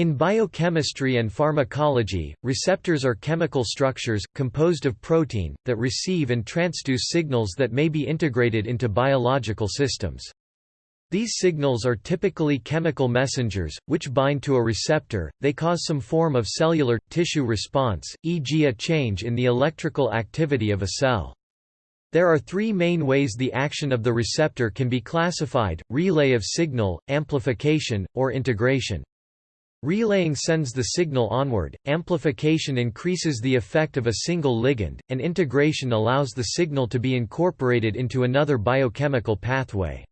In biochemistry and pharmacology, receptors are chemical structures, composed of protein, that receive and transduce signals that may be integrated into biological systems. These signals are typically chemical messengers, which bind to a receptor, they cause some form of cellular, tissue response, e.g. a change in the electrical activity of a cell. There are three main ways the action of the receptor can be classified, relay of signal, amplification, or integration. Relaying sends the signal onward, amplification increases the effect of a single ligand, and integration allows the signal to be incorporated into another biochemical pathway.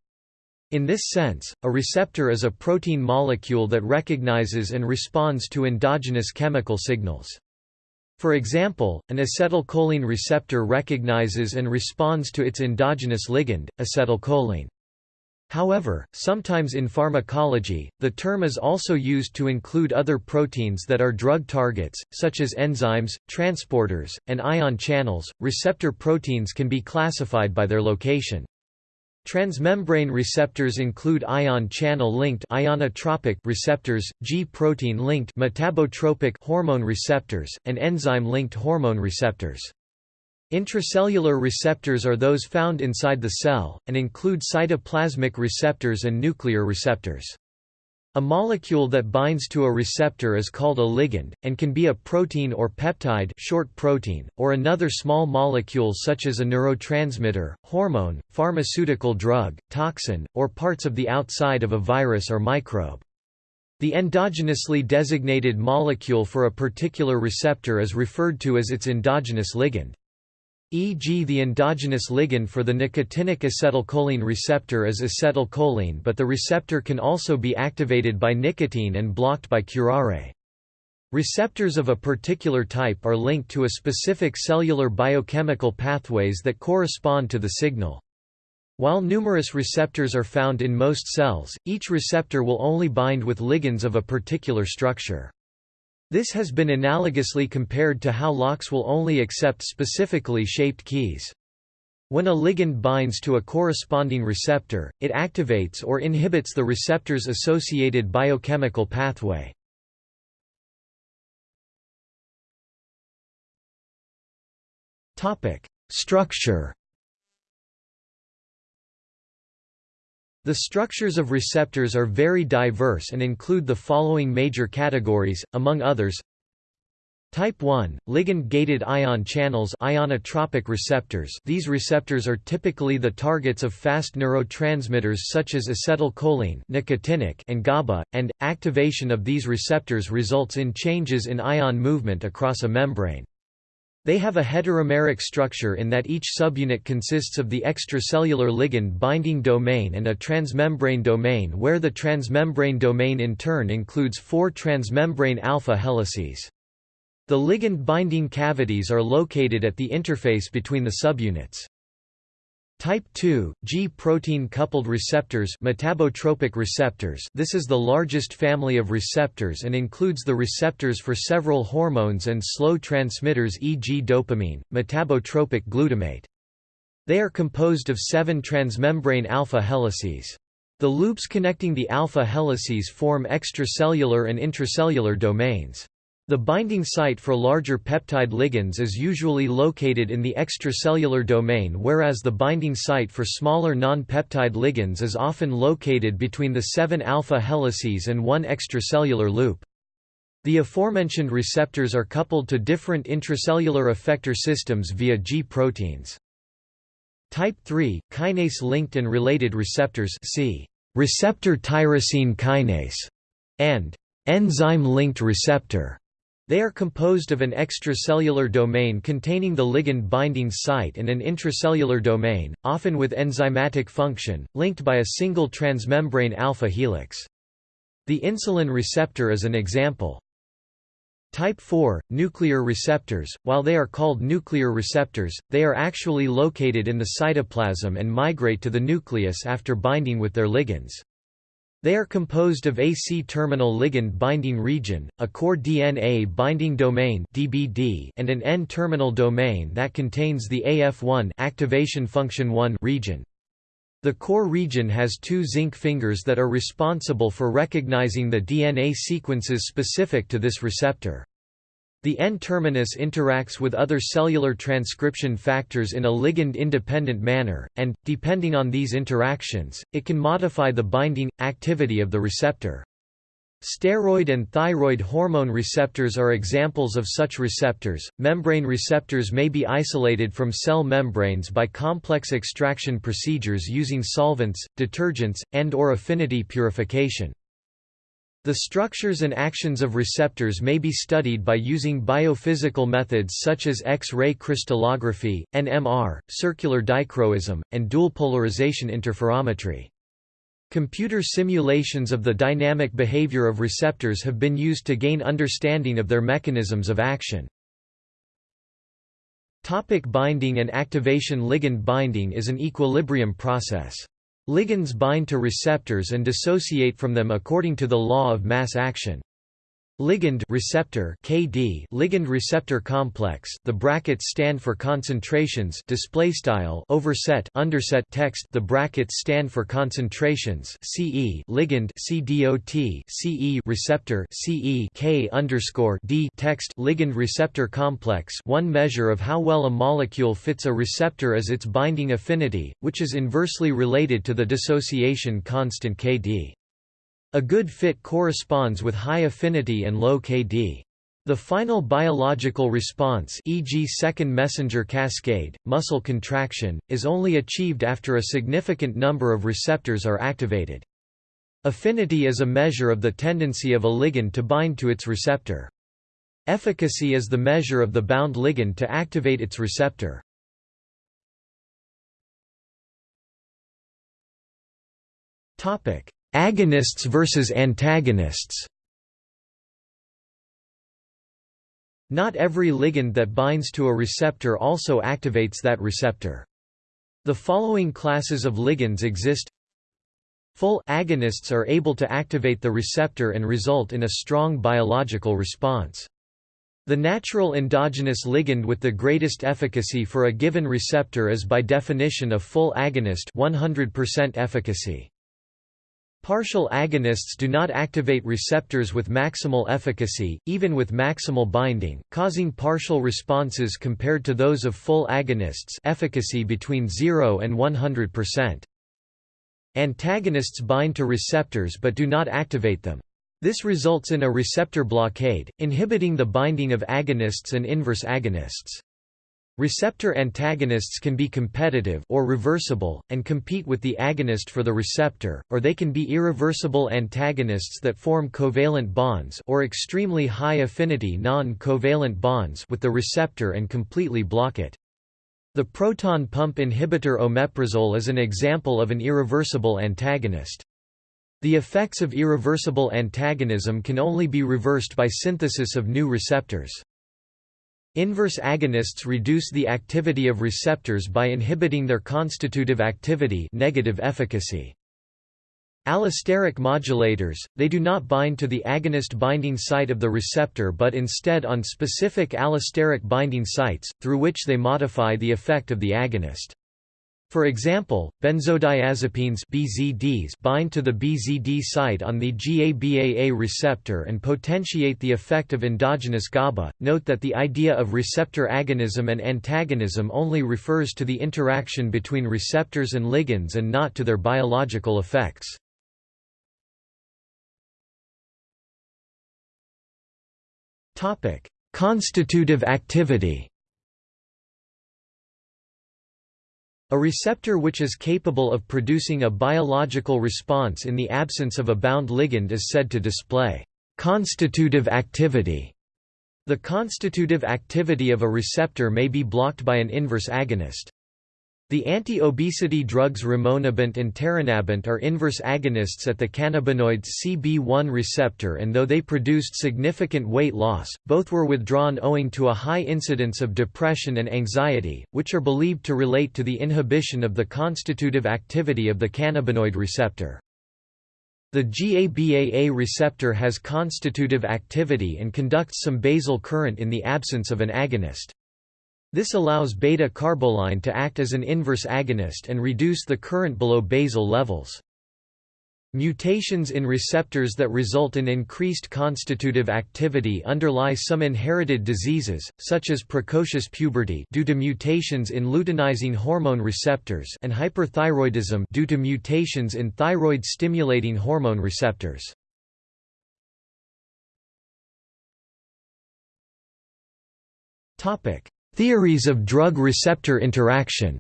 In this sense, a receptor is a protein molecule that recognizes and responds to endogenous chemical signals. For example, an acetylcholine receptor recognizes and responds to its endogenous ligand, acetylcholine. However, sometimes in pharmacology, the term is also used to include other proteins that are drug targets, such as enzymes, transporters, and ion channels. Receptor proteins can be classified by their location. Transmembrane receptors include ion channel-linked ionotropic receptors, G-protein-linked metabotropic hormone receptors, and enzyme-linked hormone receptors. Intracellular receptors are those found inside the cell, and include cytoplasmic receptors and nuclear receptors. A molecule that binds to a receptor is called a ligand, and can be a protein or peptide short protein, or another small molecule such as a neurotransmitter, hormone, pharmaceutical drug, toxin, or parts of the outside of a virus or microbe. The endogenously designated molecule for a particular receptor is referred to as its endogenous ligand e.g. the endogenous ligand for the nicotinic acetylcholine receptor is acetylcholine but the receptor can also be activated by nicotine and blocked by curare. Receptors of a particular type are linked to a specific cellular biochemical pathways that correspond to the signal. While numerous receptors are found in most cells, each receptor will only bind with ligands of a particular structure. This has been analogously compared to how locks will only accept specifically shaped keys. When a ligand binds to a corresponding receptor, it activates or inhibits the receptor's associated biochemical pathway. Structure The structures of receptors are very diverse and include the following major categories, among others Type 1, ligand-gated ion channels ionotropic receptors These receptors are typically the targets of fast neurotransmitters such as acetylcholine nicotinic and GABA, and, activation of these receptors results in changes in ion movement across a membrane. They have a heteromeric structure in that each subunit consists of the extracellular ligand binding domain and a transmembrane domain where the transmembrane domain in turn includes four transmembrane alpha helices. The ligand binding cavities are located at the interface between the subunits. Type 2, G-protein coupled receptors metabotropic receptors This is the largest family of receptors and includes the receptors for several hormones and slow transmitters e.g. dopamine, metabotropic glutamate. They are composed of seven transmembrane alpha helices. The loops connecting the alpha helices form extracellular and intracellular domains. The binding site for larger peptide ligands is usually located in the extracellular domain whereas the binding site for smaller non-peptide ligands is often located between the 7 alpha helices and one extracellular loop. The aforementioned receptors are coupled to different intracellular effector systems via G proteins. Type 3, kinase-linked and related receptors see receptor tyrosine kinase and enzyme-linked receptor. They are composed of an extracellular domain containing the ligand binding site and an intracellular domain, often with enzymatic function, linked by a single transmembrane alpha helix. The insulin receptor is an example. Type 4, nuclear receptors, while they are called nuclear receptors, they are actually located in the cytoplasm and migrate to the nucleus after binding with their ligands. They are composed of a C-terminal ligand binding region, a core DNA binding domain (DBD), and an N-terminal domain that contains the AF1 activation function 1 region. The core region has two zinc fingers that are responsible for recognizing the DNA sequences specific to this receptor. The N-terminus interacts with other cellular transcription factors in a ligand-independent manner, and, depending on these interactions, it can modify the binding, activity of the receptor. Steroid and thyroid hormone receptors are examples of such receptors. Membrane receptors may be isolated from cell membranes by complex extraction procedures using solvents, detergents, and or affinity purification. The structures and actions of receptors may be studied by using biophysical methods such as X-ray crystallography, NMR, circular dichroism, and dual polarization interferometry. Computer simulations of the dynamic behavior of receptors have been used to gain understanding of their mechanisms of action. Topic binding and activation Ligand binding is an equilibrium process. Ligands bind to receptors and dissociate from them according to the law of mass action. Ligand receptor KD ligand receptor complex the brackets stand for concentrations display style overset underset text the brackets stand for concentrations CE ligand CDOT CE receptor CE K underscore D text ligand receptor complex one measure of how well a molecule fits a receptor is its binding affinity which is inversely related to the dissociation constant KD a good fit corresponds with high affinity and low Kd. The final biological response e.g. second messenger cascade, muscle contraction, is only achieved after a significant number of receptors are activated. Affinity is a measure of the tendency of a ligand to bind to its receptor. Efficacy is the measure of the bound ligand to activate its receptor. Topic: Agonists versus antagonists Not every ligand that binds to a receptor also activates that receptor. The following classes of ligands exist Full agonists are able to activate the receptor and result in a strong biological response. The natural endogenous ligand with the greatest efficacy for a given receptor is by definition a full agonist 100% efficacy. Partial agonists do not activate receptors with maximal efficacy, even with maximal binding, causing partial responses compared to those of full agonists efficacy between 0 and 100%. Antagonists bind to receptors but do not activate them. This results in a receptor blockade, inhibiting the binding of agonists and inverse agonists. Receptor antagonists can be competitive or reversible, and compete with the agonist for the receptor, or they can be irreversible antagonists that form covalent bonds or extremely high affinity non-covalent bonds with the receptor and completely block it. The proton pump inhibitor omeprazole is an example of an irreversible antagonist. The effects of irreversible antagonism can only be reversed by synthesis of new receptors. Inverse agonists reduce the activity of receptors by inhibiting their constitutive activity negative efficacy. Allosteric modulators, they do not bind to the agonist binding site of the receptor but instead on specific allosteric binding sites, through which they modify the effect of the agonist. For example, benzodiazepines BZDs bind to the BZD site on the GABAA receptor and potentiate the effect of endogenous GABA. Note that the idea of receptor agonism and antagonism only refers to the interaction between receptors and ligands and not to their biological effects. Topic: Constitutive activity. A receptor which is capable of producing a biological response in the absence of a bound ligand is said to display constitutive activity. The constitutive activity of a receptor may be blocked by an inverse agonist. The anti-obesity drugs rimonabant and taranabant are inverse agonists at the cannabinoid CB1 receptor and though they produced significant weight loss, both were withdrawn owing to a high incidence of depression and anxiety, which are believed to relate to the inhibition of the constitutive activity of the cannabinoid receptor. The GABAA receptor has constitutive activity and conducts some basal current in the absence of an agonist. This allows beta-carboline to act as an inverse agonist and reduce the current below basal levels. Mutations in receptors that result in increased constitutive activity underlie some inherited diseases, such as precocious puberty due to mutations in luteinizing hormone receptors and hyperthyroidism due to mutations in thyroid-stimulating hormone receptors. Theories of drug-receptor interaction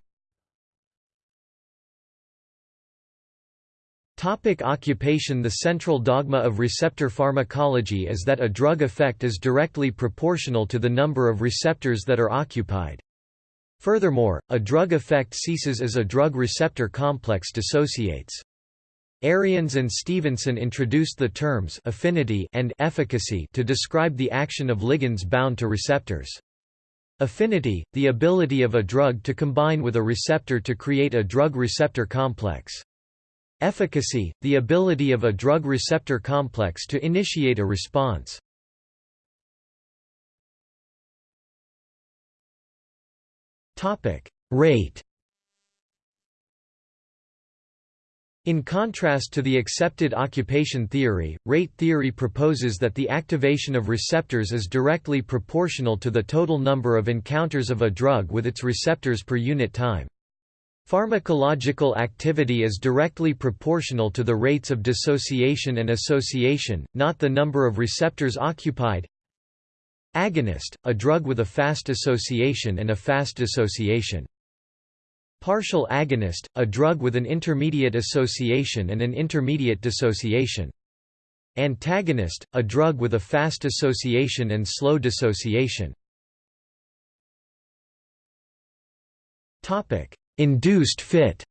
Topic occupation The central dogma of receptor pharmacology is that a drug effect is directly proportional to the number of receptors that are occupied. Furthermore, a drug effect ceases as a drug-receptor complex dissociates. Ariëns and Stephenson introduced the terms affinity and efficacy to describe the action of ligands bound to receptors. Affinity, the ability of a drug to combine with a receptor to create a drug-receptor complex. Efficacy, the ability of a drug-receptor complex to initiate a response. Rate In contrast to the accepted occupation theory, rate theory proposes that the activation of receptors is directly proportional to the total number of encounters of a drug with its receptors per unit time. Pharmacological activity is directly proportional to the rates of dissociation and association, not the number of receptors occupied. Agonist, a drug with a fast association and a fast dissociation. Partial agonist, a drug with an intermediate association and an intermediate dissociation. Antagonist, a drug with a fast association and slow dissociation. Induced fit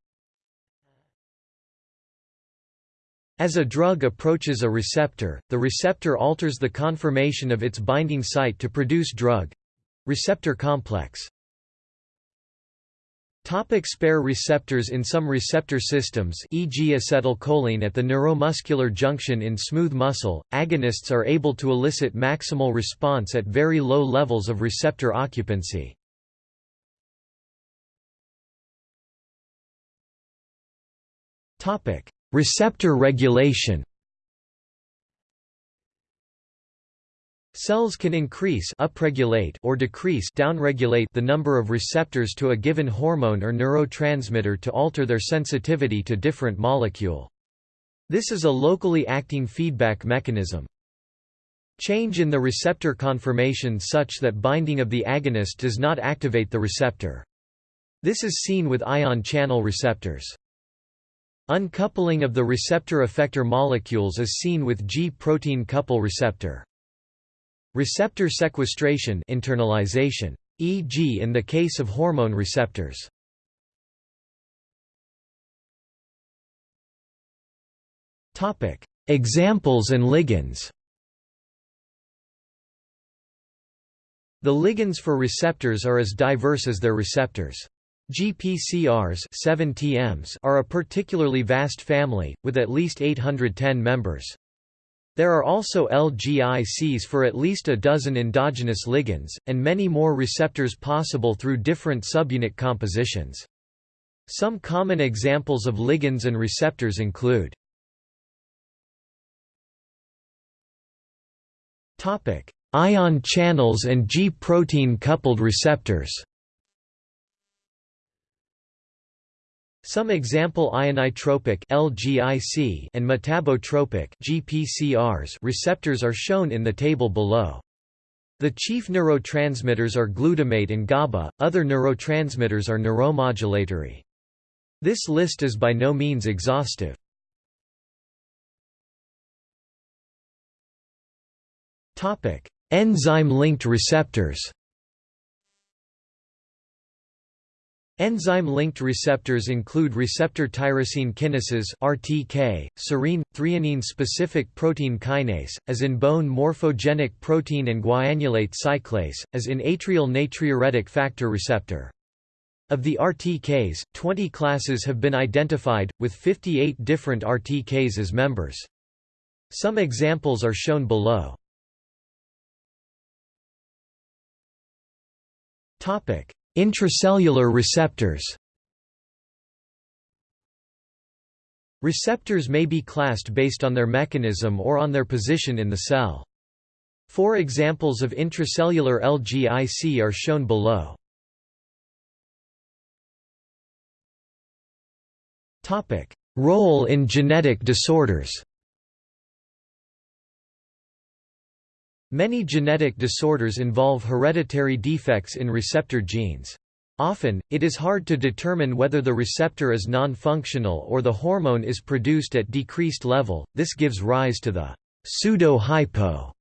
As a drug approaches a receptor, the receptor alters the conformation of its binding site to produce drug—receptor complex. Topic spare receptors In some receptor systems e.g. acetylcholine at the neuromuscular junction in smooth muscle, agonists are able to elicit maximal response at very low levels of receptor occupancy. receptor regulation Cells can increase upregulate or decrease downregulate the number of receptors to a given hormone or neurotransmitter to alter their sensitivity to different molecule. This is a locally acting feedback mechanism. Change in the receptor conformation such that binding of the agonist does not activate the receptor. This is seen with ion channel receptors. Uncoupling of the receptor effector molecules is seen with G-protein couple receptor. Receptor sequestration internalization, e.g. in the case of hormone receptors. Examples and ligands The ligands for receptors are as diverse as their receptors. GPCRs 7 TMs are a particularly vast family, with at least 810 members. There are also LGICs for at least a dozen endogenous ligands, and many more receptors possible through different subunit compositions. Some common examples of ligands and receptors include Ion channels and G-protein coupled receptors Some example ionotropic (LGIC) and metabotropic (GPCRs) receptors are shown in the table below. The chief neurotransmitters are glutamate and GABA, other neurotransmitters are neuromodulatory. This list is by no means exhaustive. Enzyme-linked receptors Enzyme-linked receptors include receptor tyrosine kinases (RTK), serine, threonine-specific protein kinase, as in bone morphogenic protein and guanylate cyclase, as in atrial natriuretic factor receptor. Of the RTKs, 20 classes have been identified, with 58 different RTKs as members. Some examples are shown below. Intracellular receptors Receptors may be classed based on their mechanism or on their position in the cell. Four examples of intracellular LGIC are shown below. Role in genetic disorders Many genetic disorders involve hereditary defects in receptor genes. Often, it is hard to determine whether the receptor is non-functional or the hormone is produced at decreased level, this gives rise to the pseudo-hypo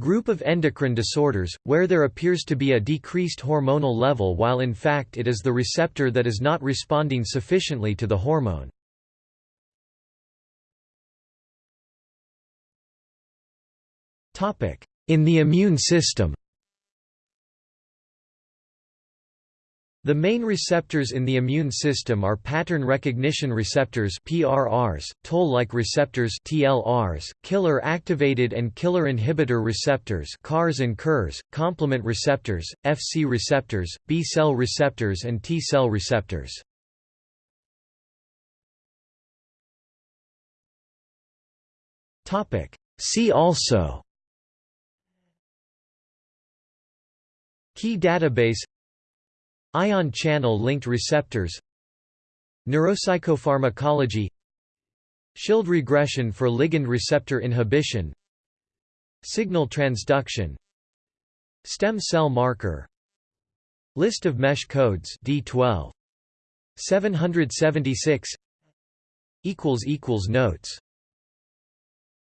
group of endocrine disorders, where there appears to be a decreased hormonal level while in fact it is the receptor that is not responding sufficiently to the hormone. In the immune system The main receptors in the immune system are pattern recognition receptors (PRRs), toll-like receptors (TLRs), killer-activated and killer-inhibitor receptors (KARs and KIRs), complement receptors, Fc receptors, B-cell receptors and T-cell receptors. Topic: See also Ki database Ion channel linked receptors Neuropsychopharmacology Schild regression for ligand receptor inhibition Signal transduction Stem cell marker. List of MeSH codes D12 776 equals equals notes